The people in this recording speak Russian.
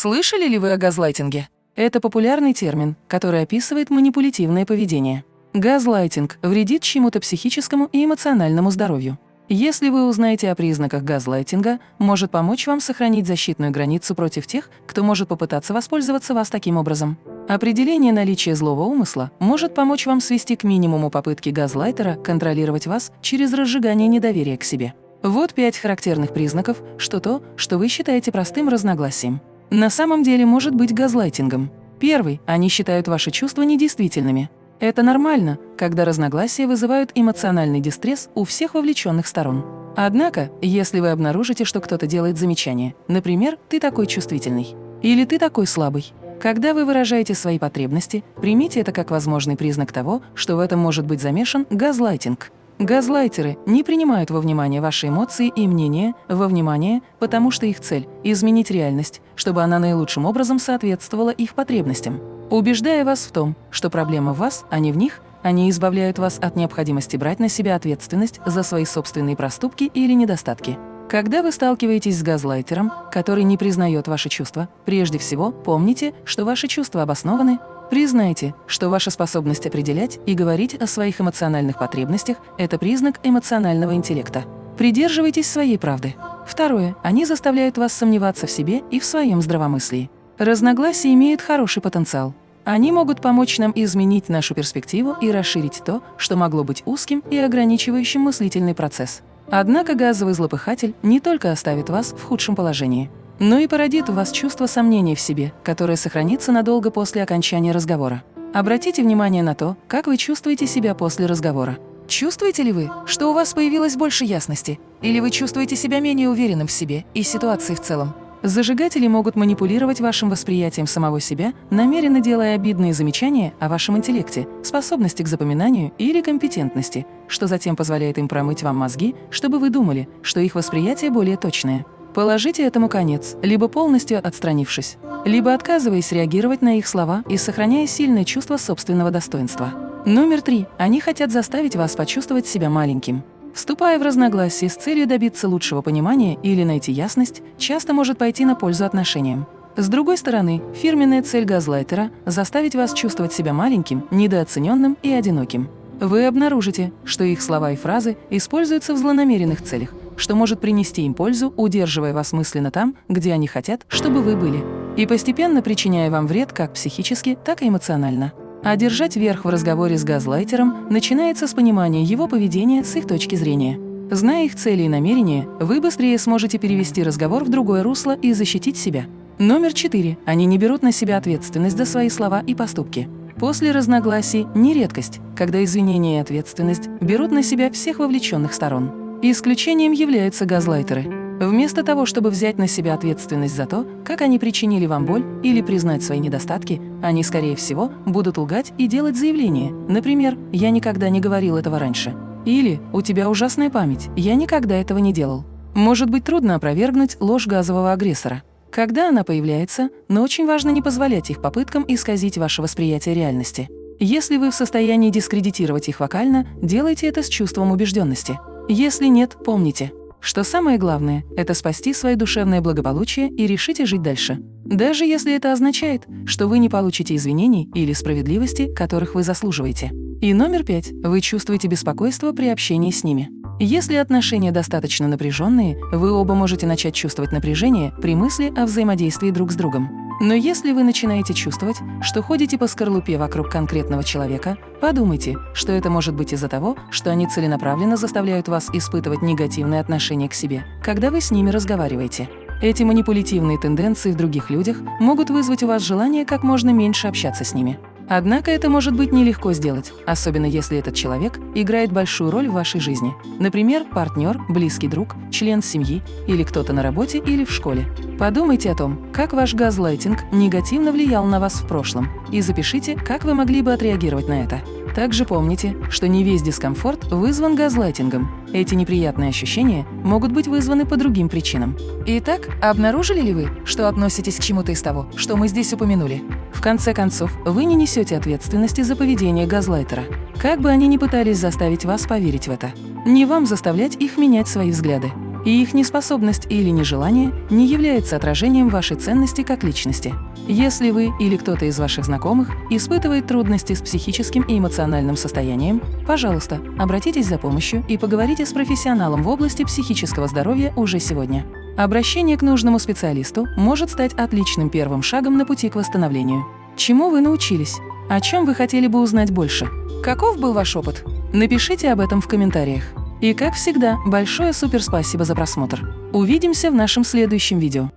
Слышали ли вы о газлайтинге? Это популярный термин, который описывает манипулятивное поведение. Газлайтинг вредит чему-то психическому и эмоциональному здоровью. Если вы узнаете о признаках газлайтинга, может помочь вам сохранить защитную границу против тех, кто может попытаться воспользоваться вас таким образом. Определение наличия злого умысла может помочь вам свести к минимуму попытки газлайтера контролировать вас через разжигание недоверия к себе. Вот пять характерных признаков, что то, что вы считаете простым разногласием, на самом деле может быть газлайтингом. Первый – они считают ваши чувства недействительными. Это нормально, когда разногласия вызывают эмоциональный дистресс у всех вовлеченных сторон. Однако, если вы обнаружите, что кто-то делает замечание, например, «ты такой чувствительный» или «ты такой слабый», когда вы выражаете свои потребности, примите это как возможный признак того, что в этом может быть замешан газлайтинг. Газлайтеры не принимают во внимание ваши эмоции и мнения во внимание, потому что их цель – изменить реальность, чтобы она наилучшим образом соответствовала их потребностям. Убеждая вас в том, что проблема в вас, а не в них, они избавляют вас от необходимости брать на себя ответственность за свои собственные проступки или недостатки. Когда вы сталкиваетесь с газлайтером, который не признает ваши чувства, прежде всего помните, что ваши чувства обоснованы, Признайте, что ваша способность определять и говорить о своих эмоциональных потребностях – это признак эмоционального интеллекта. Придерживайтесь своей правды. Второе. Они заставляют вас сомневаться в себе и в своем здравомыслии. Разногласия имеют хороший потенциал. Они могут помочь нам изменить нашу перспективу и расширить то, что могло быть узким и ограничивающим мыслительный процесс. Однако газовый злопыхатель не только оставит вас в худшем положении – но и породит у вас чувство сомнений в себе, которое сохранится надолго после окончания разговора. Обратите внимание на то, как вы чувствуете себя после разговора. Чувствуете ли вы, что у вас появилось больше ясности? Или вы чувствуете себя менее уверенным в себе и ситуации в целом? Зажигатели могут манипулировать вашим восприятием самого себя, намеренно делая обидные замечания о вашем интеллекте, способности к запоминанию или компетентности, что затем позволяет им промыть вам мозги, чтобы вы думали, что их восприятие более точное. Положите этому конец, либо полностью отстранившись, либо отказываясь реагировать на их слова и сохраняя сильное чувство собственного достоинства. Номер три. Они хотят заставить вас почувствовать себя маленьким. Вступая в разногласия с целью добиться лучшего понимания или найти ясность, часто может пойти на пользу отношениям. С другой стороны, фирменная цель газлайтера – заставить вас чувствовать себя маленьким, недооцененным и одиноким. Вы обнаружите, что их слова и фразы используются в злонамеренных целях, что может принести им пользу, удерживая вас мысленно там, где они хотят, чтобы вы были, и постепенно причиняя вам вред как психически, так и эмоционально. А держать верх в разговоре с газлайтером начинается с понимания его поведения с их точки зрения. Зная их цели и намерения, вы быстрее сможете перевести разговор в другое русло и защитить себя. Номер четыре. Они не берут на себя ответственность за свои слова и поступки. После разногласий не редкость, когда извинения и ответственность берут на себя всех вовлеченных сторон. Исключением являются газлайтеры. Вместо того, чтобы взять на себя ответственность за то, как они причинили вам боль или признать свои недостатки, они, скорее всего, будут лгать и делать заявления. Например, «Я никогда не говорил этого раньше». Или «У тебя ужасная память, я никогда этого не делал». Может быть трудно опровергнуть ложь газового агрессора. Когда она появляется, но очень важно не позволять их попыткам исказить ваше восприятие реальности. Если вы в состоянии дискредитировать их вокально, делайте это с чувством убежденности. Если нет, помните, что самое главное – это спасти свое душевное благополучие и решите жить дальше. Даже если это означает, что вы не получите извинений или справедливости, которых вы заслуживаете. И номер пять – вы чувствуете беспокойство при общении с ними. Если отношения достаточно напряженные, вы оба можете начать чувствовать напряжение при мысли о взаимодействии друг с другом. Но если вы начинаете чувствовать, что ходите по скорлупе вокруг конкретного человека, подумайте, что это может быть из-за того, что они целенаправленно заставляют вас испытывать негативное отношение к себе, когда вы с ними разговариваете. Эти манипулятивные тенденции в других людях могут вызвать у вас желание как можно меньше общаться с ними. Однако это может быть нелегко сделать, особенно если этот человек играет большую роль в вашей жизни. Например, партнер, близкий друг, член семьи или кто-то на работе или в школе. Подумайте о том, как ваш газлайтинг негативно влиял на вас в прошлом, и запишите, как вы могли бы отреагировать на это. Также помните, что не весь дискомфорт вызван газлайтингом. Эти неприятные ощущения могут быть вызваны по другим причинам. Итак, обнаружили ли вы, что относитесь к чему-то из того, что мы здесь упомянули? В конце концов, вы не несете ответственности за поведение газлайтера. Как бы они ни пытались заставить вас поверить в это. Не вам заставлять их менять свои взгляды. и их неспособность или нежелание не является отражением вашей ценности как личности. Если вы или кто-то из ваших знакомых испытывает трудности с психическим и эмоциональным состоянием, пожалуйста, обратитесь за помощью и поговорите с профессионалом в области психического здоровья уже сегодня. Обращение к нужному специалисту может стать отличным первым шагом на пути к восстановлению. Чему вы научились? О чем вы хотели бы узнать больше? Каков был ваш опыт? Напишите об этом в комментариях. И как всегда, большое суперспасибо за просмотр. Увидимся в нашем следующем видео.